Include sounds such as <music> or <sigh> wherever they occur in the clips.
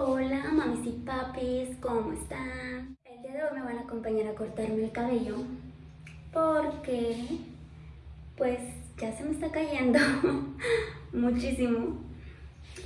Hola mamis y papis, ¿cómo están? El día de hoy me van a acompañar a cortarme el cabello porque pues ya se me está cayendo <laughs> muchísimo.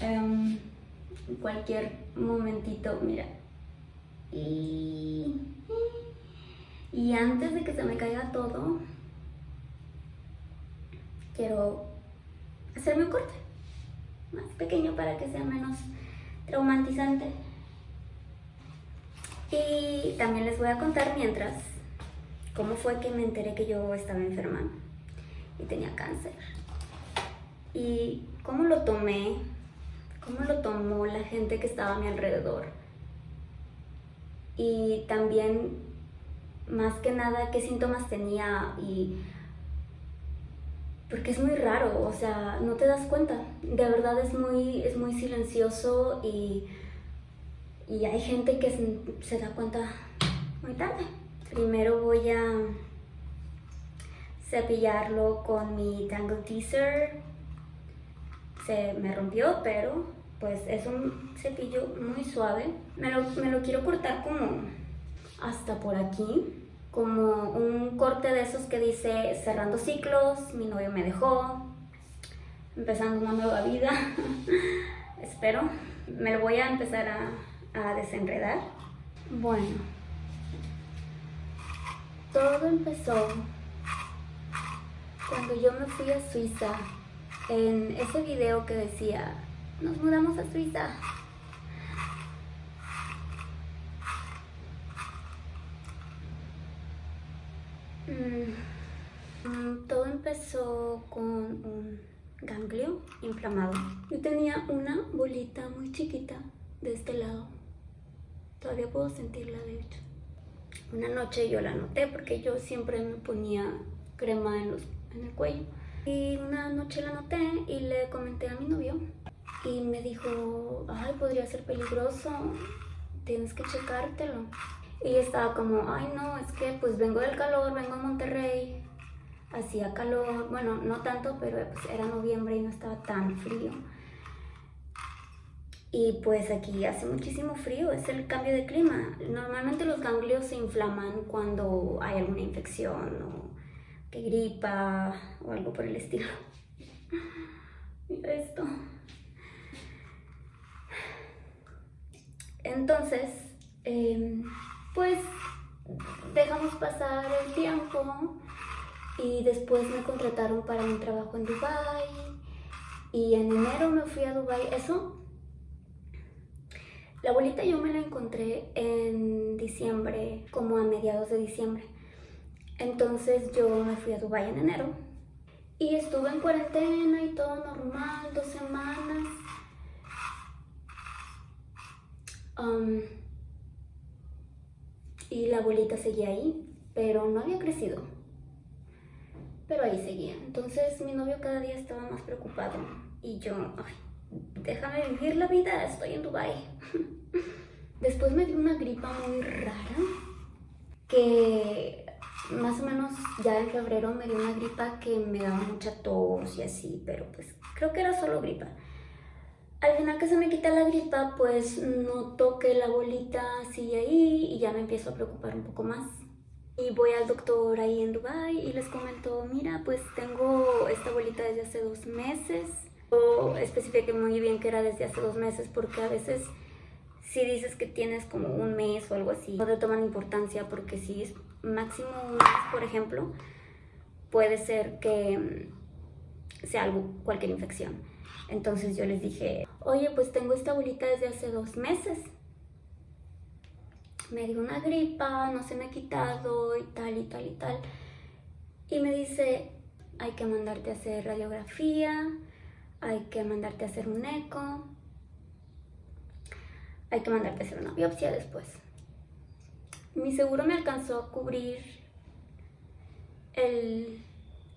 Um, cualquier momentito, mira. Y, y antes de que se me caiga todo, quiero hacerme un corte más pequeño para que sea menos traumatizante. Y también les voy a contar mientras cómo fue que me enteré que yo estaba enferma y tenía cáncer. Y cómo lo tomé, cómo lo tomó la gente que estaba a mi alrededor. Y también, más que nada, qué síntomas tenía y porque es muy raro, o sea, no te das cuenta. De verdad es muy, es muy silencioso y, y hay gente que se, da cuenta muy tarde. Primero voy a cepillarlo con mi Tangle Teaser. Se me rompió, pero pues es un cepillo muy suave. Me lo, me lo quiero cortar como hasta por aquí como un corte de esos que dice cerrando ciclos, mi novio me dejó, empezando una nueva vida, <laughs> espero. Me lo voy a empezar a, a desenredar. Bueno, todo empezó cuando yo me fui a Suiza, en ese video que decía, nos mudamos a Suiza, Mm, todo empezó con un ganglio inflamado. Yo tenía una bolita muy chiquita de este lado. Todavía puedo sentirla, de hecho. Una noche yo la noté porque yo siempre me ponía crema en, los, en el cuello. Y una noche la noté y le comenté a mi novio. Y me dijo, ay, podría ser peligroso, tienes que checártelo. Y estaba como, ay no, es que pues vengo del calor, vengo a Monterrey, hacía calor, bueno, no tanto, pero pues era noviembre y no estaba tan frío. Y pues aquí hace muchísimo frío, es el cambio de clima. Normalmente los ganglios se inflaman cuando hay alguna infección o que gripa o algo por el estilo. <laughs> Mira esto. Entonces, eh, pues dejamos pasar el tiempo y después me contrataron para un trabajo en Dubai y en enero me fui a Dubai. Eso, la bolita yo me la encontré en diciembre, como a mediados de diciembre. Entonces yo me fui a Dubai en enero y estuve en cuarentena y todo normal, dos semanas. Um, y la bolita seguía ahí, pero no había crecido. Pero ahí seguía. Entonces mi novio cada día estaba más preocupado y yo, ay, déjame vivir la vida, estoy en Dubai. <laughs> Después me dio una gripa muy rara que más o menos ya en febrero me dio una gripa que me daba mucha tos y así, pero pues creo que era solo gripa. Al final que se me quita la gripa, pues noto que la bolita sigue ahí y ya me empiezo a preocupar un poco más. Y voy al doctor ahí en Dubai y les comento, mira, pues tengo esta bolita desde hace dos meses. O especifique muy bien que era desde hace dos meses porque a veces si dices que tienes como un mes o algo así, no te toman importancia porque si es máximo un mes, por ejemplo, puede ser que sea algo, cualquier infección. Entonces yo les dije, oye, pues tengo esta bolita desde hace dos meses. Me dio una gripa, no se me ha quitado y tal y tal y tal. Y me dice, hay que mandarte a hacer radiografía, hay que mandarte a hacer un eco, hay que mandarte a hacer una biopsia después. Mi seguro me alcanzó a cubrir el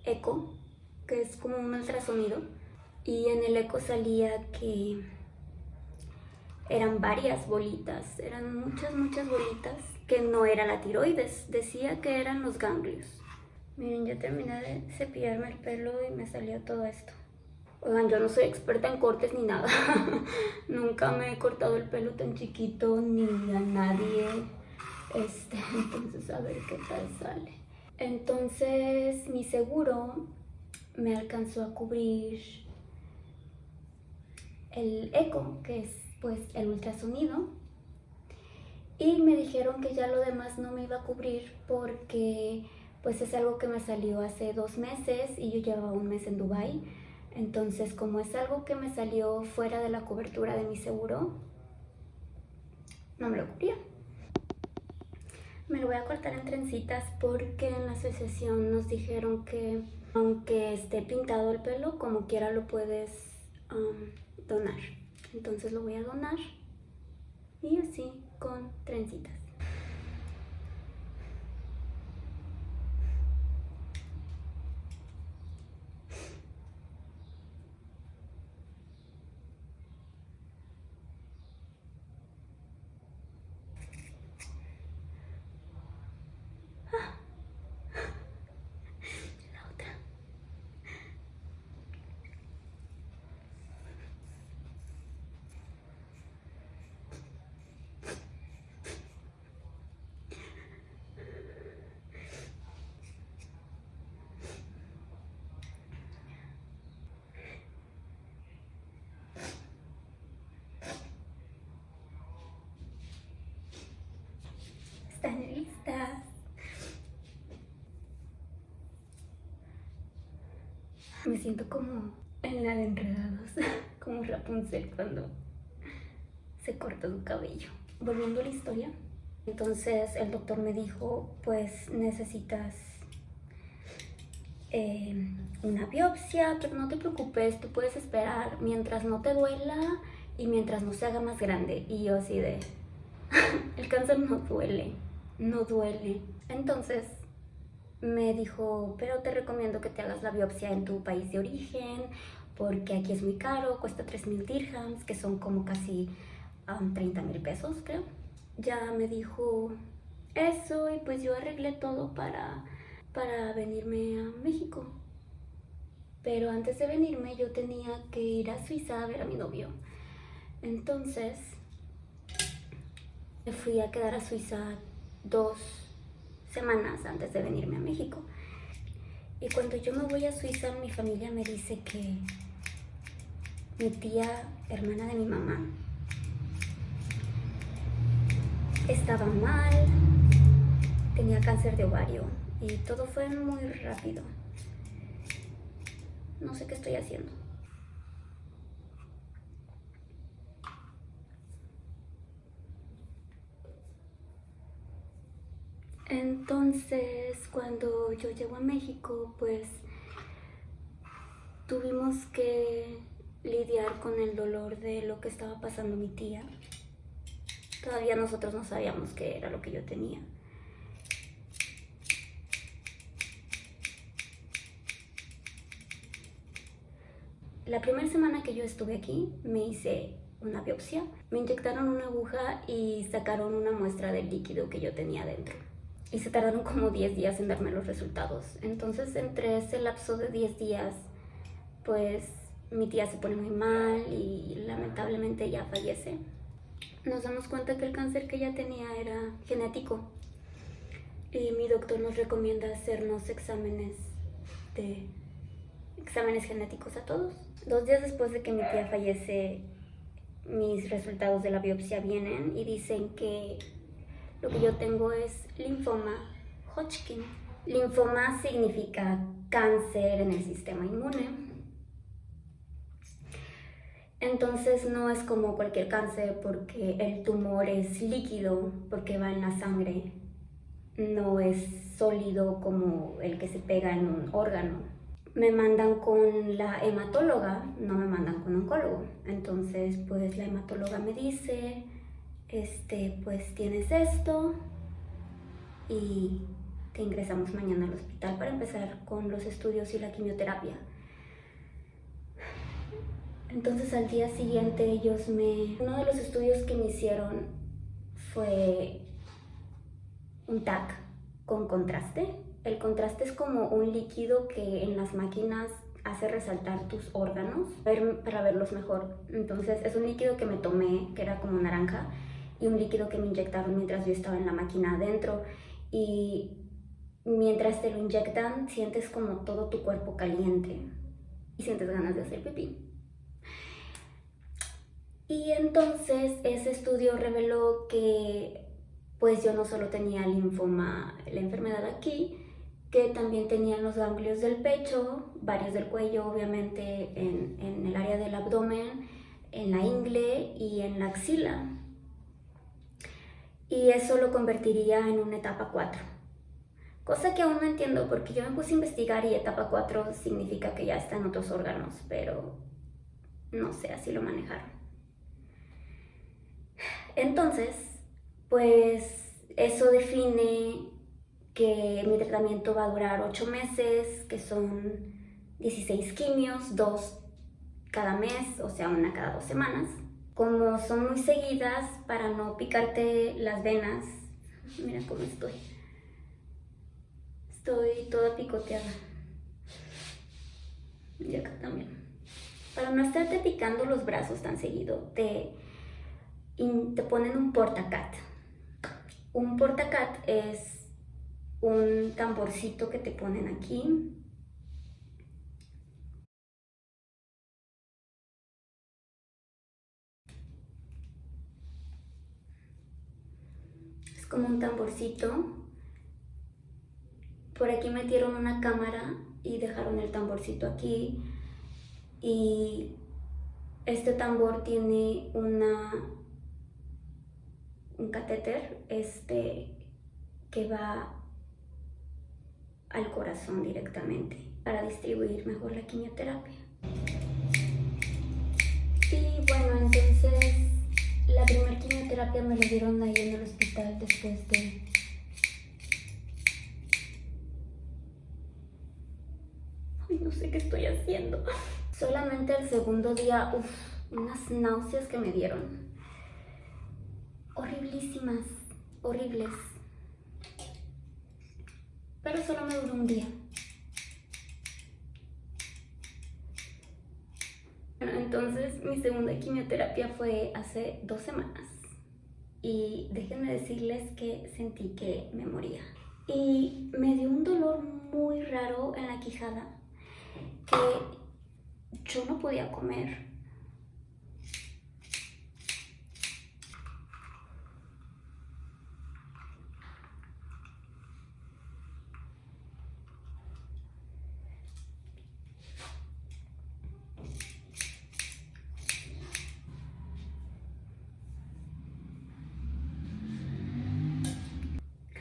eco, que es como un ultrasonido y en el eco salía que eran varias bolitas, eran muchas, muchas bolitas, que no era la tiroides, decía que eran los ganglios. Miren, yo terminé de cepillarme el pelo y me salió todo esto. Oigan, yo no soy experta en cortes ni nada. <laughs> Nunca me he cortado el pelo tan chiquito ni a nadie. Este, <laughs> entonces a ver qué tal sale. Entonces mi seguro me alcanzó a cubrir el eco, que es pues el ultrasonido. Y me dijeron que ya lo demás no me iba a cubrir porque pues es algo que me salió hace dos meses y yo llevaba un mes en Dubai entonces, como es algo que me salió fuera de la cobertura de mi seguro, no me lo cubría. Me lo voy a cortar en trencitas porque en la asociación nos dijeron que aunque esté pintado el pelo, como quiera lo puedes donar. Entonces lo voy a donar y así con trencitas. están listas. Me siento como en la de enredados, <laughs> como Rapunzel cuando se corta su cabello. Volviendo a la historia, entonces el doctor me dijo, pues necesitas em, una biopsia, pero no te preocupes, tú puedes esperar mientras no te duela y mientras no se haga más grande. Y yo así de, <laughs> el cáncer no duele no duele. Entonces me dijo, pero te recomiendo que te hagas la biopsia en tu país de origen, porque aquí es muy caro, cuesta 3 mil dirhams, que son como casi 30 mil pesos, creo. Ya me dijo eso y pues yo arreglé todo para, para venirme a México. Pero antes de venirme yo tenía que ir a Suiza a ver a mi novio. Entonces me fui a quedar a Suiza dos semanas antes de venirme a México. Y cuando yo me voy a Suiza, mi familia me dice que mi tía, hermana de mi mamá, estaba mal, tenía cáncer de ovario y todo fue muy rápido. No sé qué estoy haciendo. Entonces, cuando yo llego a México, pues tuvimos que lidiar con el dolor de lo que estaba pasando mi tía. Todavía nosotros no sabíamos qué era lo que yo tenía. La primera semana que yo estuve aquí, me hice una biopsia. Me inyectaron una aguja y sacaron una muestra del líquido que yo tenía dentro y se tardaron como 10 días en darme los resultados. Entonces, entre ese lapso de 10 días, pues mi tía se pone muy mal y lamentablemente ya fallece. Nos damos cuenta que el cáncer que ella tenía era genético y mi doctor nos recomienda hacernos exámenes de exámenes genéticos a todos. Dos días después de que mi tía fallece, mis resultados de la biopsia vienen y dicen que lo que yo tengo es linfoma Hodgkin. Linfoma significa cáncer en el sistema inmune. Entonces no es como cualquier cáncer porque el tumor es líquido, porque va en la sangre. No es sólido como el que se pega en un órgano. Me mandan con la hematóloga, no me mandan con oncólogo. Entonces pues la hematóloga me dice este, pues tienes esto y te ingresamos mañana al hospital para empezar con los estudios y la quimioterapia. Entonces al día siguiente ellos me... Uno de los estudios que me hicieron fue un TAC con contraste. El contraste es como un líquido que en las máquinas hace resaltar tus órganos para verlos mejor. Entonces es un líquido que me tomé, que era como naranja, y un líquido que me inyectaron mientras yo estaba en la máquina adentro. Y mientras te lo inyectan, sientes como todo tu cuerpo caliente y sientes ganas de hacer pipí. Y entonces ese estudio reveló que pues yo no solo tenía linfoma, la enfermedad aquí, que también tenía los ganglios del pecho, varios del cuello, obviamente en, en el área del abdomen, en la ingle y en la axila. Y eso lo convertiría en una etapa 4. Cosa que aún no entiendo porque yo me puse a investigar y etapa 4 significa que ya está en otros órganos, pero no sé, así lo manejaron. Entonces, pues eso define que mi tratamiento va a durar 8 meses, que son 16 quimios, 2 cada mes, o sea, una cada dos semanas. Como son muy seguidas, para no picarte las venas, mira cómo estoy. Estoy toda picoteada. Y acá también. Para no estarte picando los brazos tan seguido, te, te ponen un portacat. Un portacat es un tamborcito que te ponen aquí. Como un tamborcito por aquí metieron una cámara y dejaron el tamborcito aquí. Y este tambor tiene una, un catéter este, que va al corazón directamente para distribuir mejor la quimioterapia. Y bueno, entonces la primera quimioterapia me la dieron ahí en el hospital después de no sé qué estoy haciendo. Solamente el segundo día, uff, unas náuseas que me dieron. Horriblísimas, horribles. Pero solo me duró un día. Bueno, entonces mi segunda quimioterapia fue hace dos semanas. Y déjenme decirles que sentí que me moría. Y me dio un dolor muy raro en la quijada que yo no podía comer.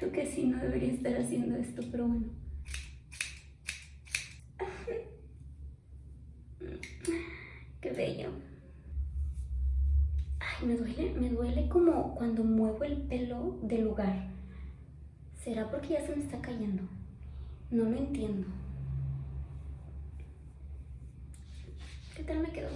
Creo que sí, no debería estar haciendo esto, pero bueno. Me duele, me duele como cuando muevo el pelo del lugar. ¿Será porque ya se me está cayendo? No lo entiendo. ¿Qué tal me quedó?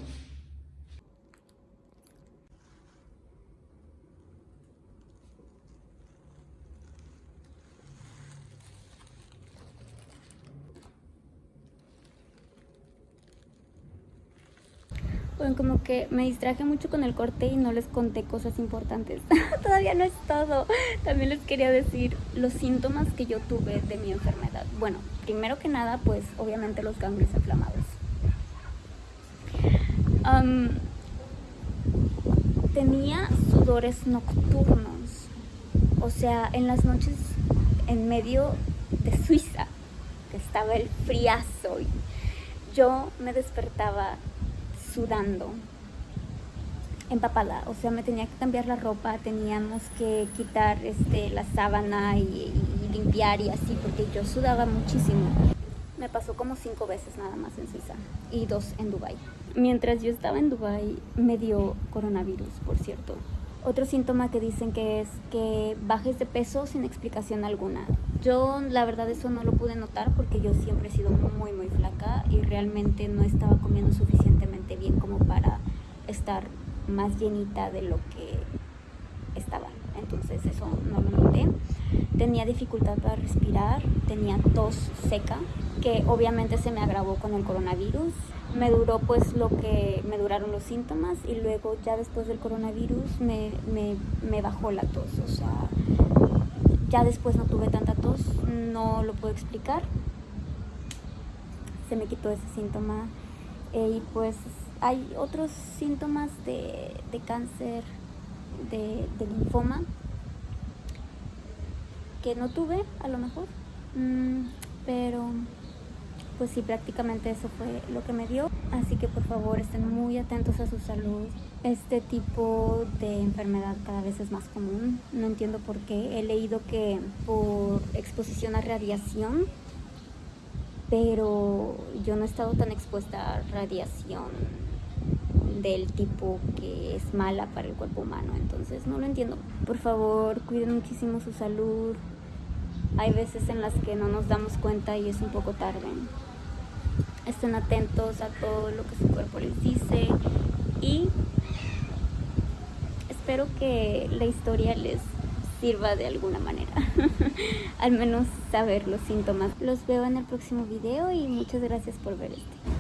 Bueno, como que me distraje mucho con el corte y no les conté cosas importantes. <laughs> Todavía no es todo. También les quería decir los síntomas que yo tuve de mi enfermedad. Bueno, primero que nada, pues obviamente los ganglios inflamados. tenía sudores nocturnos. O sea, en las noches en medio de Suiza, que estaba el friazo. Y yo me despertaba sudando, empapada, o sea, me tenía que cambiar la ropa, teníamos que quitar este, la sábana y, limpiar y así, porque yo sudaba muchísimo. Me pasó como cinco veces nada más en Suiza y dos en Dubai. Mientras yo estaba en Dubai me dio coronavirus, por cierto. Otro síntoma que dicen que es que bajes de peso sin explicación alguna. Yo la verdad eso no lo pude notar porque yo siempre he sido muy muy flaca y realmente no estaba comiendo suficientemente bien como para estar más llenita de lo que estaba. entonces eso no lo noté. Tenía dificultad para respirar, tenía tos seca, que obviamente se me agravó con el coronavirus. Me duró pues lo que me duraron los síntomas y luego ya después del coronavirus me, me, me bajó la tos, o sea, ya después no tuve tanta tos, no lo puedo explicar. Se me quitó ese síntoma eh, y pues hay otros síntomas de, de cáncer, de, linfoma, que no tuve a lo mejor, mm, pero pues sí, prácticamente eso fue lo que me dio. Así que por favor estén muy atentos a su salud. Este tipo de enfermedad cada vez es más común. No entiendo por qué. He leído que por exposición a radiación, pero yo no he estado tan expuesta a radiación del tipo que es mala para el cuerpo humano. Entonces no lo entiendo. Por favor, cuiden muchísimo su salud. Hay veces en las que no nos damos cuenta y es un poco tarde estén atentos a todo lo que su cuerpo les dice y espero que la historia les sirva de alguna manera. <laughs> Al menos saber los síntomas. Los veo en el próximo video y muchas gracias por ver este